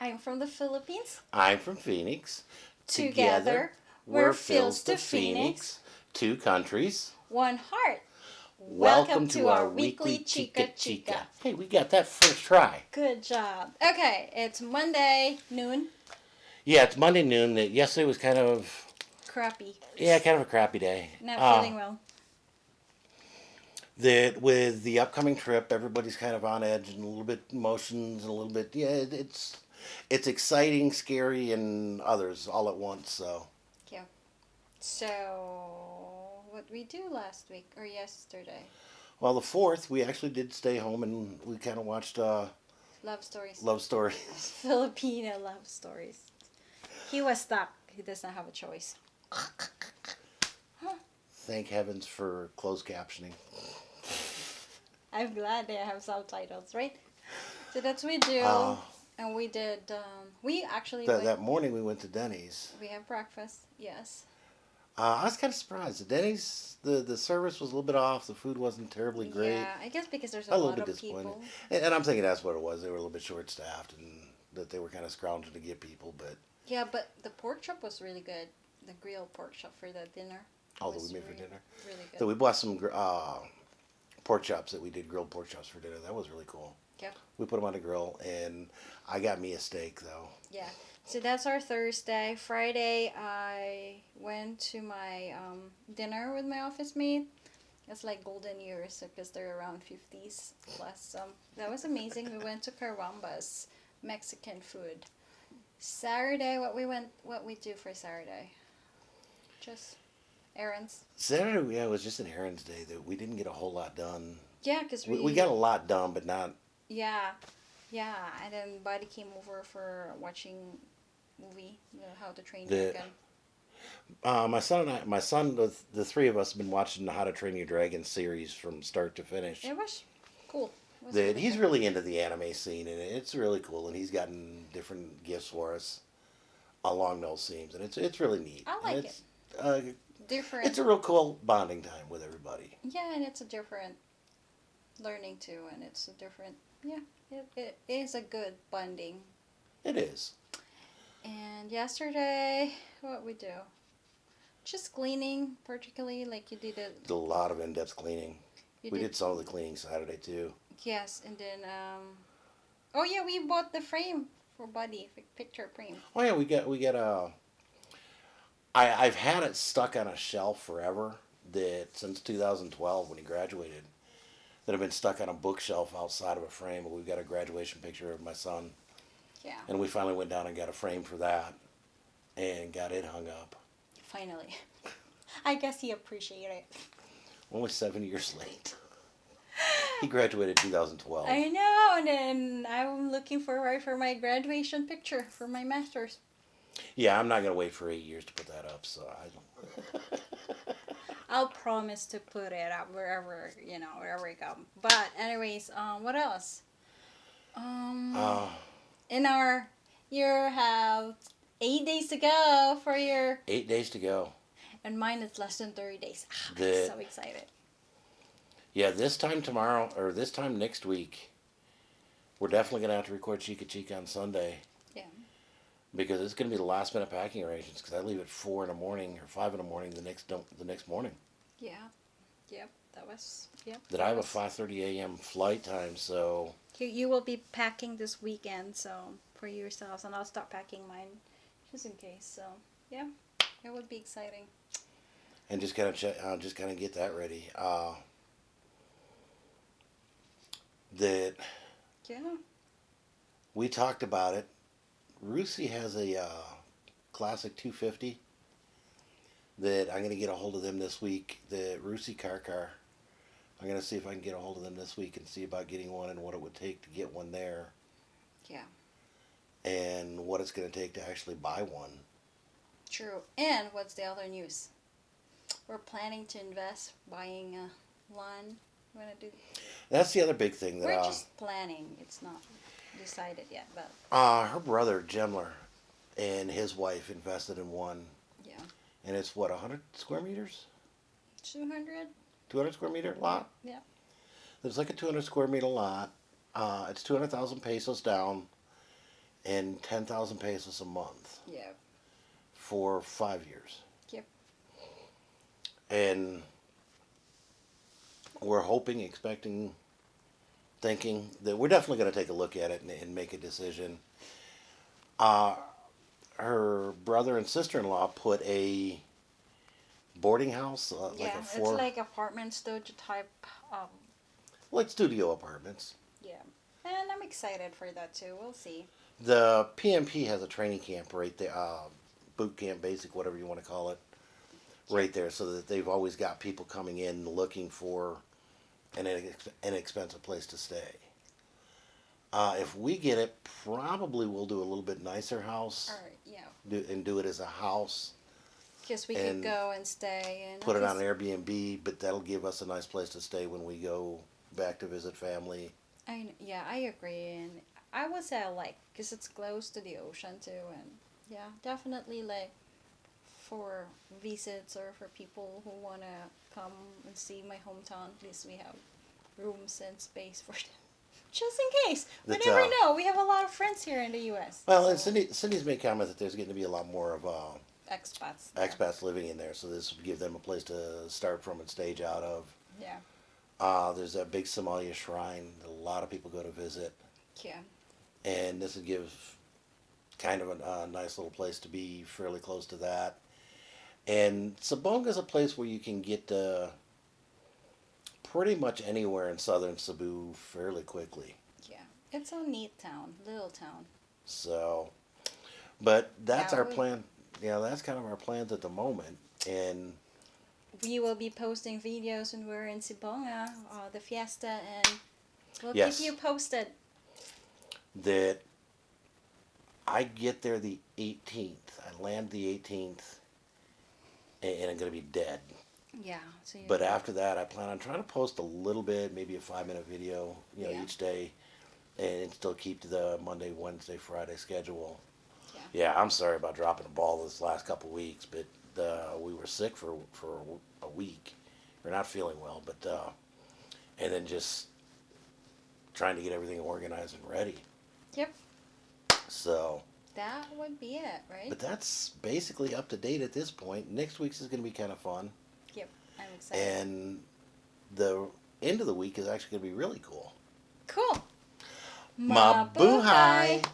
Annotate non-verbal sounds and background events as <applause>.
I'm from the Philippines. I'm from Phoenix. Together, we're Phils to Phoenix. Two countries. One heart. Welcome, to, our weekly Chica Chica. Hey, we got that first try. Good job. Okay, it's Monday noon. Yeah, it's Monday noon. That yesterday was kind of Crappy. yeah, kind of a crappy day. Not Uh, feeling well. that with the upcoming trip, everybody's kind of on edge and a little bit emotions and a little bit. Yeah, it's it's exciting, scary, and others all at once. So Yeah. So, what we do last week or yesterday? well, the fourth we actually did stay home and we kind of watched uh, Love stories. love stories. <laughs> Filipino love stories. He was stuck. He does not have a choice. <laughs> Thank heavens for closed captioning. <laughs> I'm glad they have subtitles, right? So that's what we do. Uh, and we did. Um, we actually that, went, that morning we went to Denny's. we had breakfast. Yes. Uh, I was kind of surprised. The Denny's the the service was a little bit off. The food wasn't terribly great. Yeah, I guess because there's a, A little bit of disappointed. people. And, and I'm thinking that's what it was. They were a little bit short staffed and that they were kind of scrounging to get people. But Yeah, but the pork chop was really good. The grilled pork chop for the dinner. all that we made for dinner. Really good. So we bought some uh, pork chops that we did grilled pork chops for dinner. That was really cool. Yep. We put them on the grill, and I got me a steak though. Yeah. So that's our Thursday. Friday, I went to my um, dinner with my office mate. It's like golden years because they're around 50s plus. Um, that was amazing. we went to Carwambas, Mexican food. Saturday, what we went, what we do for Saturday? Just errands. Saturday, yeah, it was just an errands day that we didn't get a whole lot done. Yeah, because we, We, we got a lot done, but not. Yeah, yeah, and then Buddy came over for watching movie, you know, How to Train Your The- Dragon. Uh, my son and I, my son, the, the three of us, have been watching the How to Train Your Dragon series from start to finish. It was cool. It was that he's really into the anime scene and it's really cool and he's gotten different gifts for us along those themes and it's it's really neat. I like it's, Uh, different. it's a real cool bonding time with everybody. yeah, and it's a different learning too, and it's a different. Yeah, it, it is a good bonding. It is. And yesterday, what we do? Just cleaning, particularly like you did it. Did a lot of in-depth cleaning. We did some of the cleaning Saturday too. Yes, and then um, oh yeah, we bought the frame for Buddy, the picture frame. Oh yeah, we got we got a. I I've had it stuck on a shelf forever. That since 2012 when he graduated, that have been stuck on a bookshelf outside of a frame. But we've got a graduation picture of my son. Yeah, And we finally went down and got a frame for that and got it hung up. finally. I guess he appreciated it. Only seven years late. he graduated 2012. I know, and then I'm looking forward for my graduation picture for my master's. Yeah, I'm not going to wait for eight years to put that up, so I don't. <laughs> <laughs> I'll promise to put it up wherever you know wherever I go. But anyways, um, what else? Um, Uh, in our you have eight days to go for your, eight days to go. and mine is less than thirty days. Ah, I'm so excited. Yeah, this time tomorrow, or this time next week, we're definitely going to have to record Chica Chica on Sunday. Yeah. Because it's going to be the last minute packing arrangements because I leave at four in the morning or five in the morning the next the next morning. Yeah. Yep. That was. Yep. That I have a 5:30 a.m. flight time, so You, you will be packing this weekend, so for yourselves, and I'll start packing mine just in case. So yeah, it would be exciting. and just kind of check, uh, just kind of get that ready. Uh, that Yeah. we talked about it. Rusi has a uh, classic 250 that I'm going to get a hold of them this week. The Rusi car car. I'm going to see if I can get a hold of them this week and see about getting one and what it would take to get one there. Yeah. And what it's going to take to actually buy one. True. And what's the other news? We're planning to invest buying a lawn. We're gonna do. That's the other big thing that We're uh, just planning. It's not decided yet, but uh, her brother Gemler and his wife invested in one, yeah, and it's what 100 square meters. two hundred. 200 square meter lot. Yeah. There's like a 200 square meter lot. Uh, it's 200,000 pesos down, and ten thousand pesos a month Yeah. for five years. Yep. And we're hoping, expecting, thinking that we're definitely going to take a look at it and, and make a decision. Uh, her brother and sister in law put a boarding house, uh, like yeah, a four, it's like apartment studio type. Um, like studio apartments. yeah, and I'm excited for that too. We'll see. The PMP has a training camp right there, uh, boot camp, basic, whatever you want to call it, right there, so that they've always got people coming in looking for an inex- inexpensive place to stay. Uh, if we get it, probably we'll do a little bit nicer house All right. Yeah, do, and do it as a house. because we And could go and stay and Put it on Airbnb, but that'll give us a nice place to stay when we go back to visit family. I yeah, I agree, and I would say I like because it's close to the ocean too, and yeah, definitely like for visits or for people who wanna come and see my hometown. At least we have rooms and space for them, <laughs> just in case. We That's, never uh, know. We have a lot of friends here in the U.S. Well, and Cindy, Cindy's made comment that there's going to be a lot more of uh, expats. there. expats living in there, so this would give them a place to start from and stage out of. Yeah, Uh, there's that big Simala shrine that a lot of people go to visit, yeah, and this would give kind of a, a nice little place to be fairly close to that. And Sibonga is a place where you can get uh, pretty much anywhere in southern Cebu fairly quickly. yeah. It's a neat town, little town. So, but that's our we- plan. Yeah, that's kind of our plans at the moment. And We will be posting videos when we're in Sibonga, uh, the fiesta, and we'll Yes. keep you posted. that I get there the 18th. I land the 18th, and, I'm gonna be dead. Yeah. So But after that, I plan on trying to post a little bit, maybe a five minute video, you know, Yeah. each day, and still keep to the Monday, Wednesday, Friday schedule. Yeah. Yeah, I'm sorry about dropping the ball this last couple weeks, but uh, we were sick for for a week. We're not feeling well, but uh, and then just trying to get everything organized and ready. Yep. So, That would be it, right? but that's basically up to date at this point. Next week's is going to be kind of fun, yep. I'm excited. and the end of the week is actually going to be really cool. cool. Mabuhay!